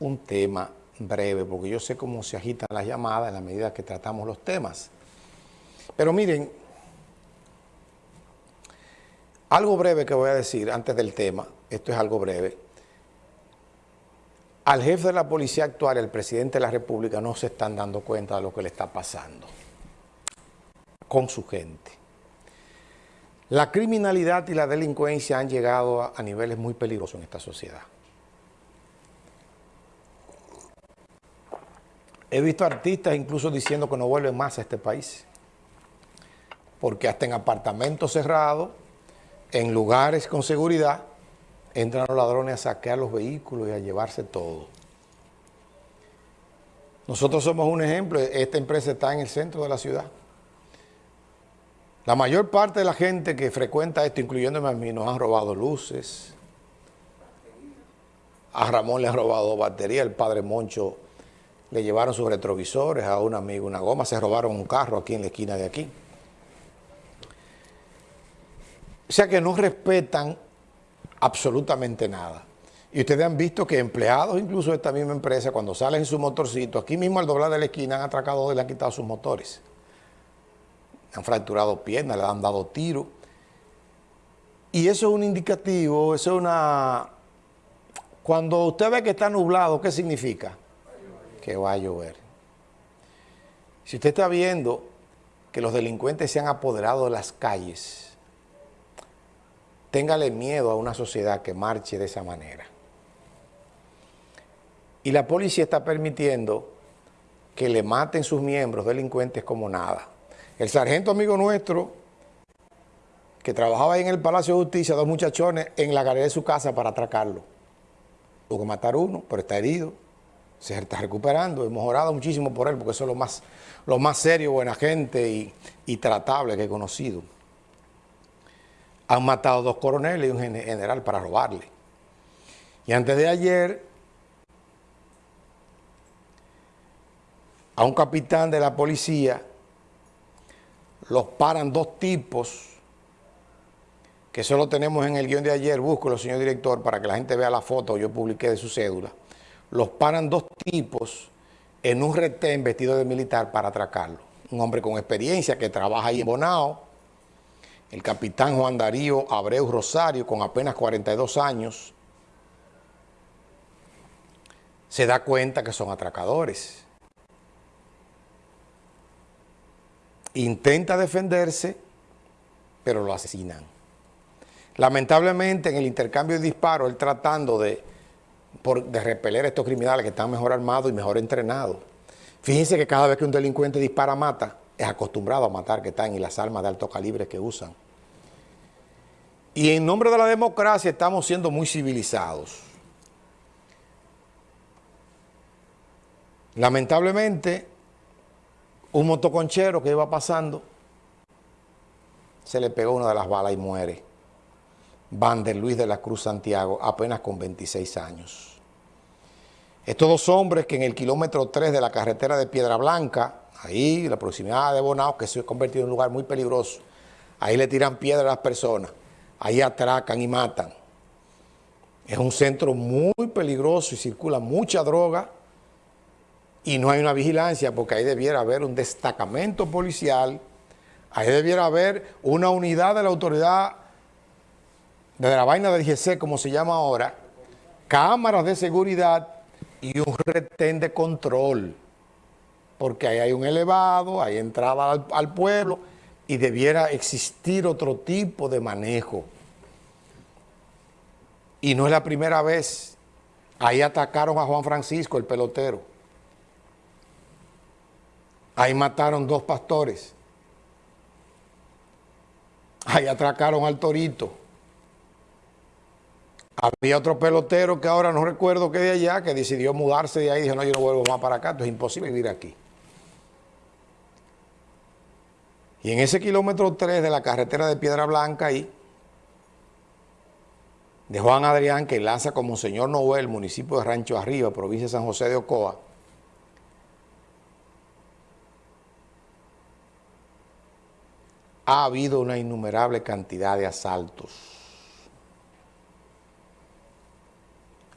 un tema breve, porque yo sé cómo se agitan las llamadas en la medida que tratamos los temas. Pero miren, algo breve que voy a decir antes del tema, esto es algo breve. Al jefe de la policía actual, el presidente de la República, no se están dando cuenta de lo que le está pasando con su gente. La criminalidad y la delincuencia han llegado a, a niveles muy peligrosos en esta sociedad. He visto artistas incluso diciendo que no vuelven más a este país. Porque hasta en apartamentos cerrados, en lugares con seguridad, entran los ladrones a saquear los vehículos y a llevarse todo. Nosotros somos un ejemplo, esta empresa está en el centro de la ciudad. La mayor parte de la gente que frecuenta esto, incluyéndome a mí, nos han robado luces. A Ramón le han robado batería, el padre Moncho le llevaron sus retrovisores, a un amigo una goma, se robaron un carro aquí en la esquina de aquí. O sea que no respetan absolutamente nada. Y ustedes han visto que empleados incluso de esta misma empresa, cuando salen en su motorcito, aquí mismo al doblar de la esquina han atracado y le han quitado sus motores. Han fracturado piernas, le han dado tiro. Y eso es un indicativo, eso es una... Cuando usted ve que está nublado, ¿qué significa? Que va a llover. Si usted está viendo que los delincuentes se han apoderado de las calles, téngale miedo a una sociedad que marche de esa manera. Y la policía está permitiendo que le maten sus miembros delincuentes como nada. El sargento amigo nuestro, que trabajaba ahí en el Palacio de Justicia, dos muchachones en la galería de su casa para atracarlo. Tuvo que matar uno, pero está herido se está recuperando, hemos orado muchísimo por él, porque eso es lo más, lo más serio, buena gente y, tratable que he conocido. Han matado dos coroneles y un general para robarle. Y antes de ayer, a un capitán de la policía los paran dos tipos que solo tenemos en el guion de ayer, búsquelo, señor director, para que la gente vea la foto, yo publiqué de su cédula los paran dos tipos en un retén vestido de militar para atracarlo. Un hombre con experiencia que trabaja ahí en Bonao, el capitán Juan Darío Abreu Rosario, con apenas 42 años, se da cuenta que son atracadores. Intenta defenderse, pero lo asesinan. Lamentablemente, en el intercambio de disparos, él tratando de por, de repeler a estos criminales que están mejor armados y mejor entrenados. Fíjense que cada vez que un delincuente dispara, mata, es acostumbrado a matar que están y las armas de alto calibre que usan. Y en nombre de la democracia estamos siendo muy civilizados. Lamentablemente, un motoconchero que iba pasando, se le pegó una de las balas y muere. Van de Luis de la Cruz Santiago, apenas con 26 años. Estos dos hombres que en el kilómetro 3 de la carretera de Piedra Blanca, ahí, la proximidad de Bonao, que se ha convertido en un lugar muy peligroso, ahí le tiran piedra a las personas, ahí atracan y matan. Es un centro muy peligroso y circula mucha droga y no hay una vigilancia porque ahí debiera haber un destacamento policial, ahí debiera haber una unidad de la autoridad de la vaina del DGC, como se llama ahora, cámaras de seguridad y un retén de control, porque ahí hay un elevado, hay entrada al, pueblo y debiera existir otro tipo de manejo. Y no es la primera vez. Ahí atacaron a Juan Francisco, el pelotero. Ahí mataron dos pastores. Ahí atracaron al torito. Había otro pelotero que ahora no recuerdo que de allá, que decidió mudarse de ahí y dijo, no, yo no vuelvo más para acá, esto es imposible vivir aquí. Y en ese kilómetro 3 de la carretera de Piedra Blanca ahí, de Juan Adrián, que lanza como señor Noel, municipio de Rancho Arriba, provincia de San José de Ocoa, ha habido una innumerable cantidad de asaltos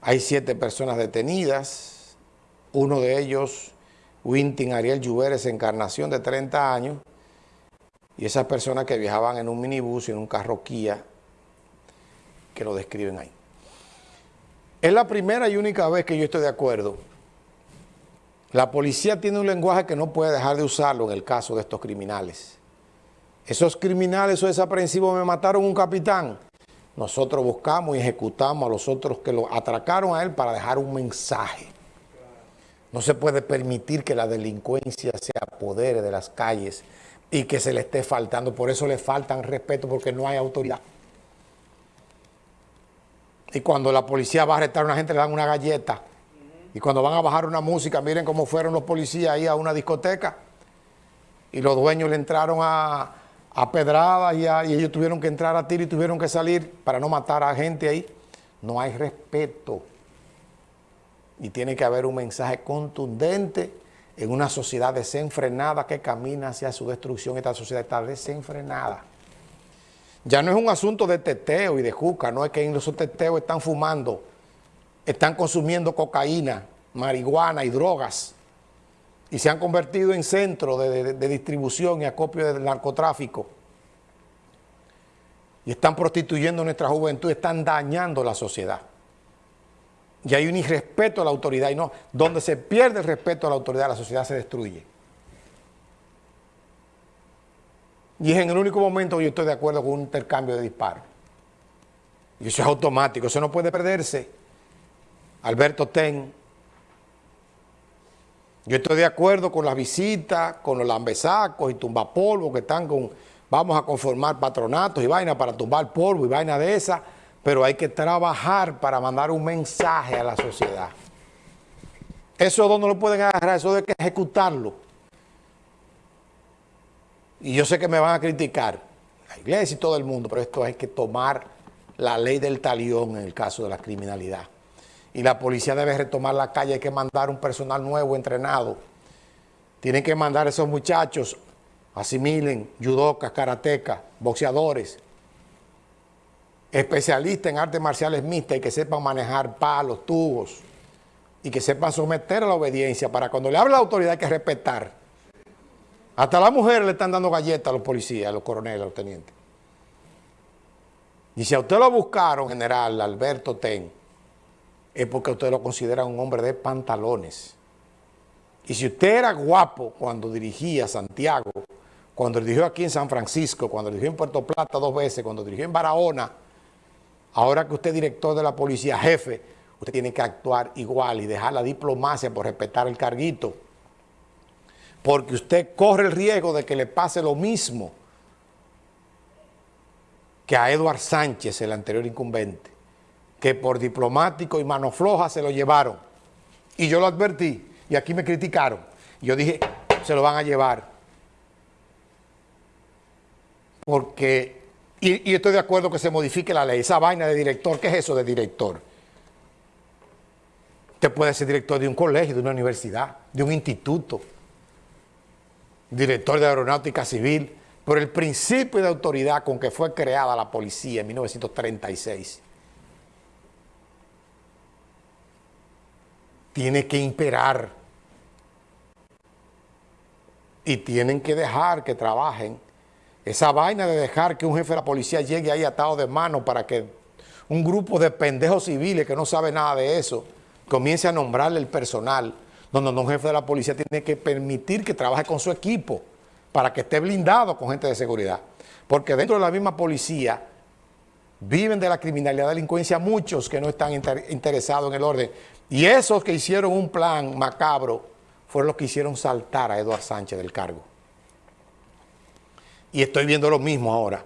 Hay siete personas detenidas, uno de ellos, Wintin Ariel Lluveres, Encarnación, de 30 años, y esas personas que viajaban en un minibús y en un carro Kia, que lo describen ahí. Es la primera y única vez que yo estoy de acuerdo. La policía tiene un lenguaje que no puede dejar de usarlo en el caso de estos criminales. Esos criminales o desaprensivos me mataron un capitán. Nosotros buscamos y ejecutamos a los otros que lo atracaron a él para dejar un mensaje. No se puede permitir que la delincuencia se apodere de las calles y que se le esté faltando. Por eso le faltan respeto porque no hay autoridad. Y cuando la policía va a arrestar a una gente le dan una galleta. Y cuando van a bajar una música, miren cómo fueron los policías ahí a una discoteca. Y los dueños le entraron a, a pedradas y, y, ellos tuvieron que entrar a tiro y tuvieron que salir para no matar a gente ahí. No hay respeto. Y tiene que haber un mensaje contundente en una sociedad desenfrenada que camina hacia su destrucción. Esta sociedad está desenfrenada. Ya no es un asunto de teteo y de juca, no es que en los teteos están fumando, están consumiendo cocaína, marihuana y drogas y se han convertido en centro de, distribución y acopio del narcotráfico y están prostituyendo nuestra juventud, están dañando la sociedad. Y hay un irrespeto a la autoridad y no, donde se pierde el respeto a la autoridad, la sociedad se destruye. Y es en el único momento que yo estoy de acuerdo con un intercambio de disparos. Y eso es automático, eso no puede perderse. Alberto Ten. Yo estoy de acuerdo con las visitas, con los lambesacos y tumbapolvos que están con... Vamos a conformar patronatos y vainas para tumbar polvo y vaina de esa, pero hay que trabajar para mandar un mensaje a la sociedad. Eso no lo pueden agarrar, eso hay que ejecutarlo y yo sé que me van a criticar, la iglesia y todo el mundo, pero esto hay que tomar la ley del talión en el caso de la criminalidad. Y la policía debe retomar la calle, hay que mandar un personal nuevo, entrenado. Tienen que mandar a esos muchachos, asimilen, judocas, karatecas, boxeadores, especialistas en artes marciales mixtas y que sepan manejar palos, tubos, y que sepan someter a la obediencia para cuando le hable la autoridad hay que respetar. Hasta las mujeres le están dando galletas a los policías, a los coroneles, a los tenientes. Y si a usted lo buscaron, general Alberto Ten, es porque usted lo considera un hombre de pantalones. Y si usted era guapo cuando dirigía Santiago, cuando dirigió aquí en San Francisco, cuando dirigió en Puerto Plata dos veces, cuando dirigió en Barahona, ahora que usted es director de la policía, jefe, usted tiene que actuar igual y dejar la diplomacia por respetar el carguito porque usted corre el riesgo de que le pase lo mismo que a Eduard Sánchez, el anterior incumbente, que por diplomático y mano floja se lo llevaron. Y yo lo advertí, y aquí me criticaron. Yo dije, se lo van a llevar. Porque, y, y estoy de acuerdo que se modifique la ley, esa vaina de director, ¿qué es eso de director? Usted puede ser director de un colegio, de una universidad, de un instituto, director de Aeronáutica Civil, por el principio de autoridad con que fue creada la policía en 1936. Tiene que imperar y tienen que dejar que trabajen. Esa vaina de dejar que un jefe de la policía llegue ahí atado de mano para que un grupo de pendejos civiles que no sabe nada de eso comience a nombrarle el personal no, un jefe de la policía tiene que permitir que trabaje con su equipo para que esté blindado con gente de seguridad. Porque dentro de la misma policía viven de la criminalidad, delincuencia muchos que no están interesados en el orden. Y esos que hicieron un plan macabro fueron los que hicieron saltar a Eduardo Sánchez del cargo. Y estoy viendo lo mismo ahora.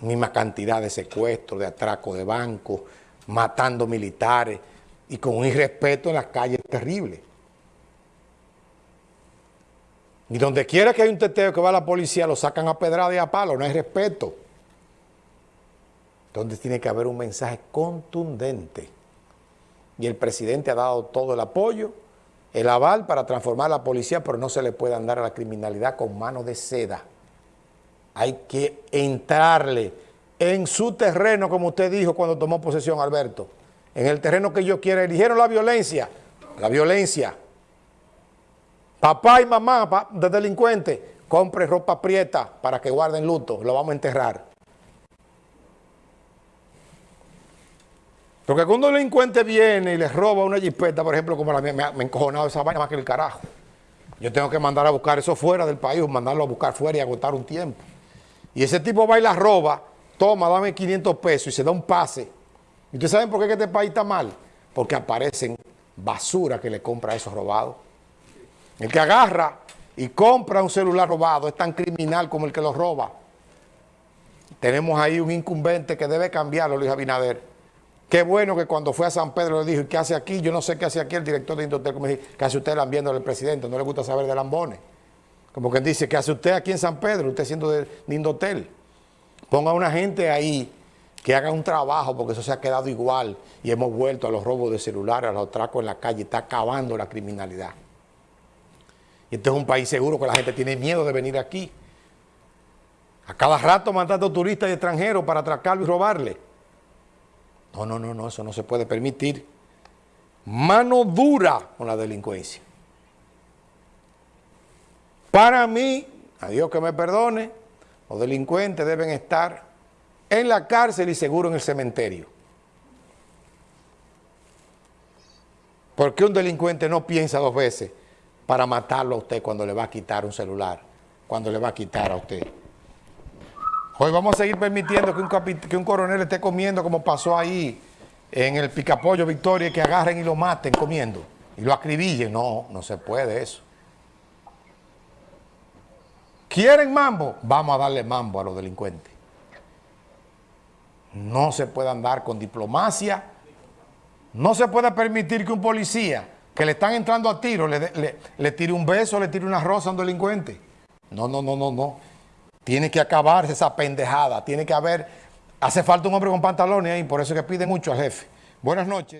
Misma cantidad de secuestros, de atracos de bancos, matando militares y con un irrespeto en las calles terrible. Y donde quiera que hay un teteo que va la policía, lo sacan a pedrada y a palo, no hay respeto. Entonces tiene que haber un mensaje contundente. Y el presidente ha dado todo el apoyo, el aval para transformar la policía, pero no se le puede andar a la criminalidad con mano de seda. Hay que entrarle en su terreno, como usted dijo cuando tomó posesión, Alberto, en el terreno que yo quiera. Eligieron la violencia, la violencia. Papá y mamá de delincuentes, compre ropa prieta para que guarden luto, lo vamos a enterrar. Porque cuando un delincuente viene y les roba una jipeta, por ejemplo, como la mía, me ha encojonado esa vaina más que el carajo. Yo tengo que mandar a buscar eso fuera del país, mandarlo a buscar fuera y agotar un tiempo. Y ese tipo va y la roba, toma, dame 500 pesos y se da un pase. ¿Y ustedes saben por qué este país está mal? Porque aparecen basura que le compra a esos robados. El que agarra y compra un celular robado es tan criminal como el que lo roba. Tenemos ahí un incumbente que debe cambiarlo, Luis Abinader. Qué bueno que cuando fue a San Pedro le dijo, ¿qué hace aquí? Yo no sé qué hace aquí el director de Indotel, como dije, ¿qué hace usted lambiendo al presidente? No le gusta saber de lambones. Como quien dice, ¿qué hace usted aquí en San Pedro? Usted siendo de, Indotel. Ponga una gente ahí que haga un trabajo, porque eso se ha quedado igual y hemos vuelto a los robos de celulares, a los atracos en la calle, está acabando la criminalidad. Y este es un país seguro que la gente tiene miedo de venir aquí. A cada rato mandando turistas extranjeros para atracarlo y robarle. No, no, no, no, eso no se puede permitir. Mano dura con la delincuencia. Para mí, a Dios que me perdone, los delincuentes deben estar en la cárcel y seguro en el cementerio. Porque un delincuente no piensa dos veces para matarlo a usted cuando le va a quitar un celular, cuando le va a quitar a usted. Hoy vamos a seguir permitiendo que un, coronel esté comiendo como pasó ahí en el picapollo Victoria, que agarren y lo maten comiendo y lo acribillen. No, no se puede eso. ¿Quieren mambo? Vamos a darle mambo a los delincuentes. No se puede andar con diplomacia. No se puede permitir que un policía que le están entrando a tiro le, le tire un beso, le tire una rosa a un delincuente. No, no, no, no, no. Tiene que acabarse esa pendejada. Tiene que haber... Hace falta un hombre con pantalones ahí, por eso es que pide mucho al jefe. Buenas noches.